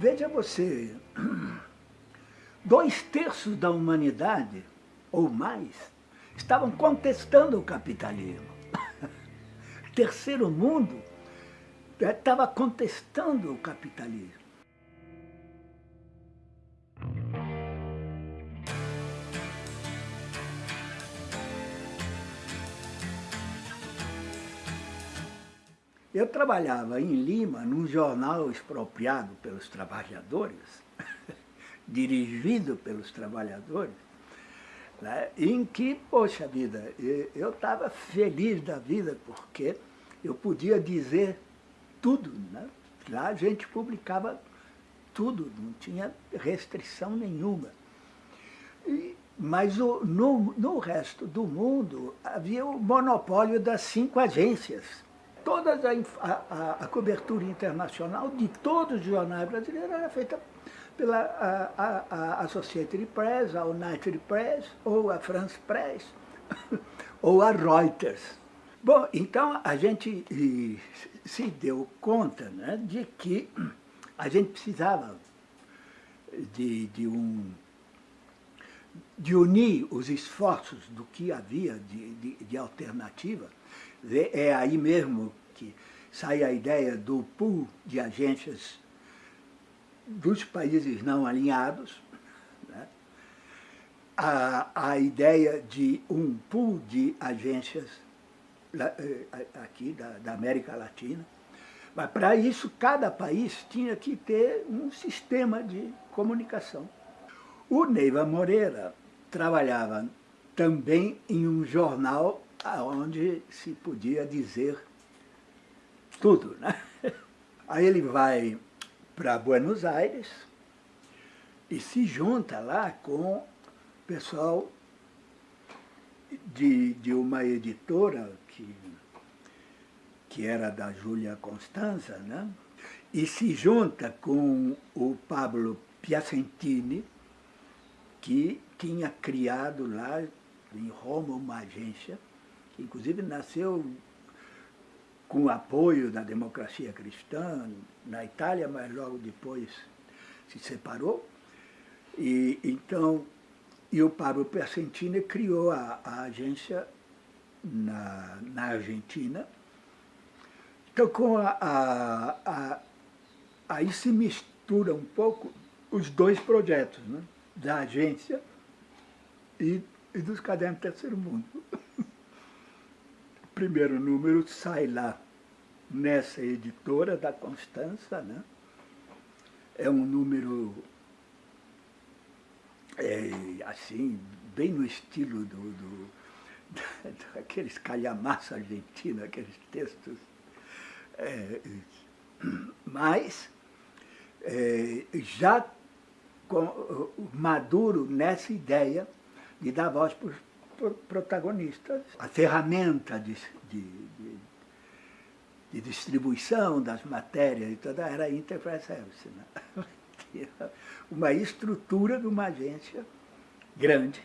Veja você, dois terços da humanidade, ou mais, estavam contestando o capitalismo. Terceiro mundo estava contestando o capitalismo. Eu trabalhava em Lima, num jornal expropriado pelos trabalhadores, dirigido pelos trabalhadores, né, em que, poxa vida, eu estava feliz da vida, porque eu podia dizer tudo. Né? Lá a gente publicava tudo, não tinha restrição nenhuma. E, mas o, no, no resto do mundo havia o monopólio das cinco agências toda a, a, a, cobertura internacional de todos os jornais brasileiros era feita pela a, a, Associated Press, a United Press, ou a France Press, ou a Reuters. Bom, então a gente se deu conta né, de que a gente precisava de, de, um, de unir os esforços do que havia de, de, de alternativa é aí mesmo que sai a ideia do pool de agências dos países não alinhados, né? a, a ideia de um pool de agências eh, aqui da, da América Latina, mas para isso cada país tinha que ter um sistema de comunicação. O Neiva Moreira trabalhava também em um jornal onde se podia dizer tudo. Né? Aí ele vai para Buenos Aires e se junta lá com o pessoal de, de uma editora que, que era da Júlia Constanza, né? e se junta com o Pablo Piacentini, que tinha criado lá em Roma uma agência inclusive nasceu com o apoio da democracia cristã na Itália, mas logo depois se separou. E, então, e o Pablo Percentini criou a, a agência na, na Argentina. Então, com a, a, a, aí se mistura um pouco os dois projetos, né? da agência e, e dos cadernos do terceiro mundo primeiro número sai lá nessa editora da Constança, né? É um número, é, assim, bem no estilo do, do, daqueles calhamaços argentinos, aqueles textos. É, mas, é, já com, maduro nessa ideia de dar voz para protagonistas. A ferramenta de, de, de, de distribuição das matérias e toda era a Enterprise Service. Né? uma estrutura de uma agência grande.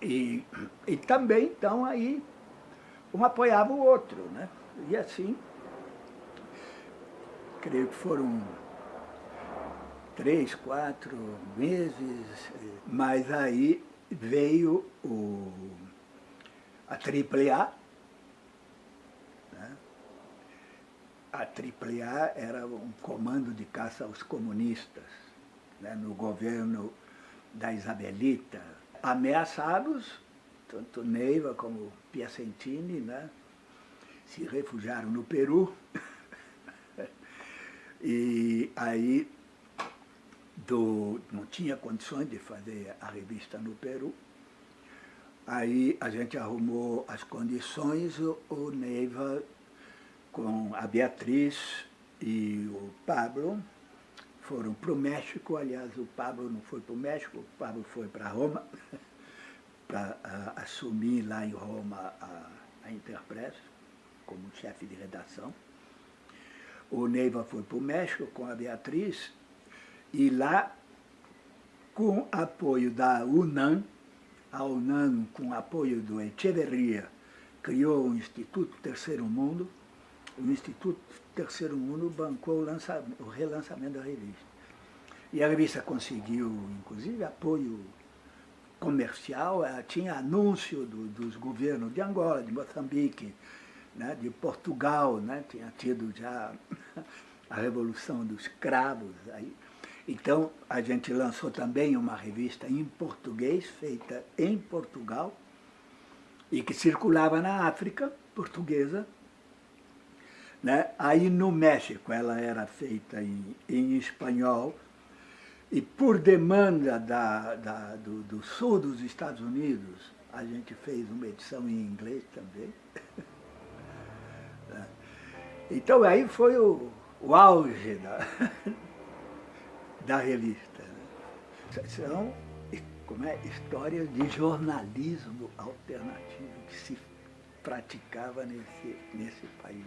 E, e também, então, aí, um apoiava o outro. Né? E assim, creio que foram três, quatro meses, mas aí veio o, a AAA. Né? A AAA era um comando de caça aos comunistas né? no governo da Isabelita. Ameaçados, tanto Neiva como Piacentini, né? se refugiaram no Peru. e aí do, não tinha condições de fazer a revista no Peru. Aí a gente arrumou as condições, o, Neiva com a Beatriz e o Pablo foram para o México, aliás, o Pablo não foi para o México, o Pablo foi para Roma, para assumir lá em Roma a, a Interpress, como chefe de redação. O Neiva foi para o México com a Beatriz e lá, com apoio da UNAM, a UNAM, com apoio do Echeverria, criou o Instituto Terceiro Mundo, o Instituto Terceiro Mundo bancou o, o relançamento da revista. E a revista conseguiu, inclusive, apoio comercial, ela tinha anúncio do, dos governos de Angola, de Moçambique, né, de Portugal, né, tinha tido já a Revolução dos Cravos. Aí. Então, a gente lançou também uma revista em português, feita em Portugal, e que circulava na África portuguesa. Né? Aí no México ela era feita em, em espanhol, e por demanda da, da, do, do, sul dos Estados Unidos, a gente fez uma edição em inglês também. Né? então aí foi o, o auge da, da revista. São como é, histórias de jornalismo alternativo que se praticava nesse, nesse país.